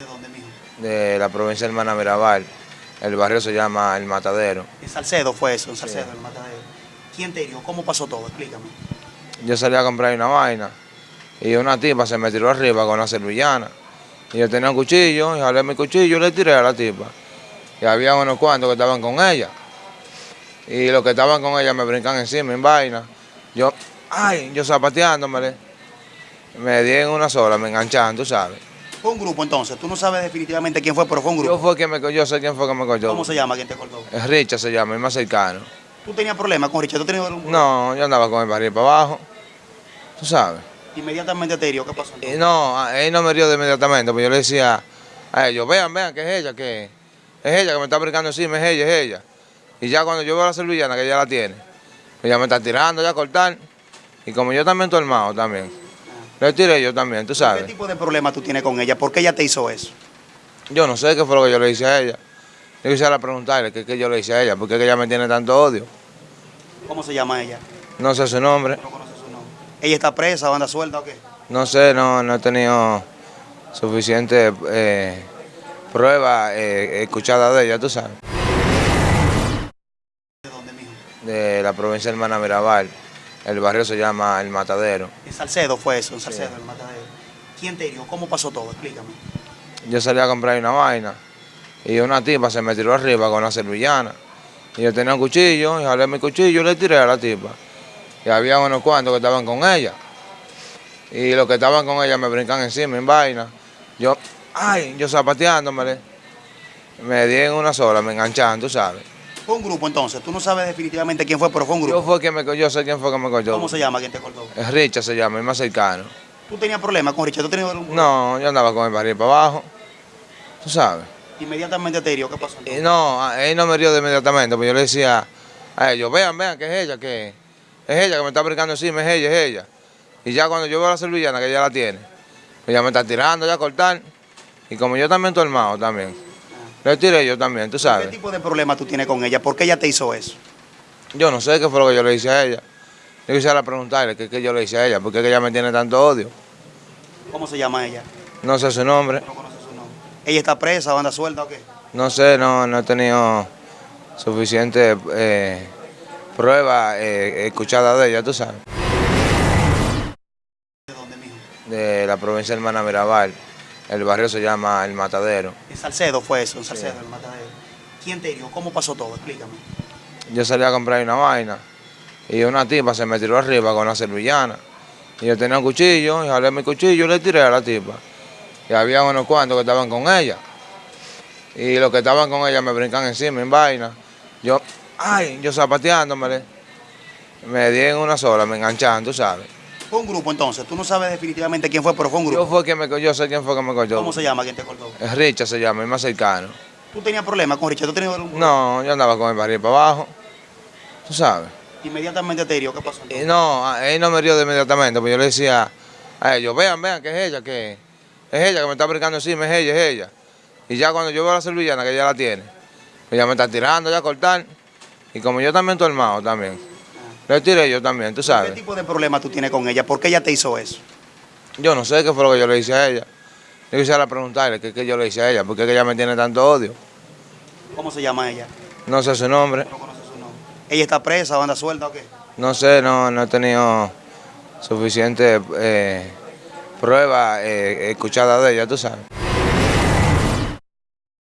¿De dónde, mijo? de la provincia de Hermana Mirabal. El barrio se llama El Matadero. En Salcedo fue eso, en Salcedo, el matadero. ¿Quién te hirió? ¿Cómo pasó todo? Explícame. Yo salí a comprar una vaina y una tipa se me tiró arriba con una servillana. Y yo tenía un cuchillo, y jalé mi cuchillo y le tiré a la tipa. Y había unos cuantos que estaban con ella. Y los que estaban con ella me brincan encima en vaina. Yo, ay, yo zapateándomele. Me di en una sola, me enganchaban, tú sabes. Fue un grupo entonces, tú no sabes definitivamente quién fue, pero fue un Yo grupo. fue quien me yo sé quién fue que me cogió. ¿Cómo se llama quien te cortó? Es Richard se llama, el más cercano. ¿Tú tenías problemas con Richard? ¿Tú tenías algún No, yo andaba con el barril para abajo. Tú sabes. Inmediatamente te hirió, ¿qué pasó entonces? no, él no me rio de inmediatamente, pues yo le decía a ellos, vean, vean, que es ella, que es ella que me está brincando encima, es ella, es ella. Y ya cuando yo veo a la servillana, que ella la tiene, ella me está tirando ya a cortar. Y como yo también estoy armado también, le tiré yo también, tú ¿Qué sabes. tipo de problema tú tienes con ella? ¿Por qué ella te hizo eso? Yo no sé qué fue lo que yo le hice a ella. Yo quisiera preguntarle qué, qué yo le hice a ella, porque ella me tiene tanto odio. ¿Cómo se llama ella? No sé su nombre, No conoces su nombre. ¿Ella está presa o anda suelta o qué? no sé, no, no he tenido suficiente eh, pruebas eh, escuchadas de ella, tú sabes. ¿De dónde, mijo? de la provincia de Hermana Mirabal. El barrio se llama El Matadero. En Salcedo fue eso, en Salcedo, el matadero. ¿Quién te hirió? ¿Cómo pasó todo? Explícame. Yo salí a comprar una vaina y una tipa se me tiró arriba con una servillana. Y yo tenía un cuchillo, y jalé mi cuchillo y le tiré a la tipa. Y había unos cuantos que estaban con ella. Y los que estaban con ella me brincan encima en vaina. Yo, ay, yo zapateándomele. Me di en una sola, me enganchaban, tú sabes. Fue un grupo entonces, tú no sabes definitivamente quién fue, pero fue un Yo grupo. fue quien me yo sé quién fue que me cogió. ¿Cómo se llama quien te cortó? Es Richard se llama, el más cercano. ¿Tú tenías problemas con Richard? ¿Tú tenías algún No, yo andaba con el barril para abajo. Tú sabes. Inmediatamente te hirió, ¿qué pasó entonces? no, él no me rio de inmediatamente, pues yo le decía a ellos, vean, vean que es ella, que es ella que me está brincando encima, es ella, es ella. Y ya cuando yo veo a la servillana, que ella la tiene, ella me está tirando ya a cortar. Y como yo también estoy armado también, yo también, tú ¿Qué sabes. tipo de problema tú tienes con ella? ¿Por qué ella te hizo eso? Yo no sé qué fue lo que yo le hice a ella. Yo quisiera preguntarle qué, qué yo le hice a ella, porque ella me tiene tanto odio. ¿Cómo se llama ella? No sé su nombre, No conoces su nombre. ¿Ella está presa o anda suelta o qué? no sé, no, no he tenido suficiente eh, pruebas eh, escuchadas de ella, tú sabes. ¿De dónde, mijo? de la provincia de Hermana Mirabal. El barrio se llama El Matadero. En Salcedo fue eso, en Salcedo, el matadero. ¿Quién te hirió? ¿Cómo pasó todo? Explícame. Yo salí a comprar una vaina y una tipa se me tiró arriba con una servillana. Y yo tenía un cuchillo, y jalé mi cuchillo y le tiré a la tipa. Y había unos cuantos que estaban con ella. Y los que estaban con ella me brincan encima en vaina. Yo, ay, yo zapateándomele. Me di en una sola, me enganchaban, tú sabes. Fue un grupo entonces, tú no sabes definitivamente quién fue, pero fue un Yo grupo. fue quien me yo sé quién fue que me cogió. ¿Cómo se llama quien te cortó? Es Richard se llama, el más cercano. ¿Tú tenías problemas con Richard? ¿Tú tenías algún No, yo andaba con el barril para abajo. Tú sabes. Inmediatamente te hirió, ¿qué pasó entonces? no, él no me rio de inmediatamente, pues yo le decía a ellos, vean, vean que es ella, que es ella que me está brincando encima, es ella, es ella. Y ya cuando yo veo a la servillana, que ella la tiene, pues ella me está tirando ya a cortar. Y como yo también estoy armado también, le tiré yo también, tú ¿Qué sabes. tipo de problema tú tienes con ella? ¿Por qué ella te hizo eso? Yo no sé qué fue lo que yo le hice a ella. Yo quisiera preguntarle qué, qué yo le hice a ella, porque ella me tiene tanto odio. ¿Cómo se llama ella? No sé su nombre, No conoces su nombre. ¿Ella está presa o anda suelta o qué? no sé, no, no he tenido suficiente eh, pruebas eh, escuchadas de ella, tú sabes.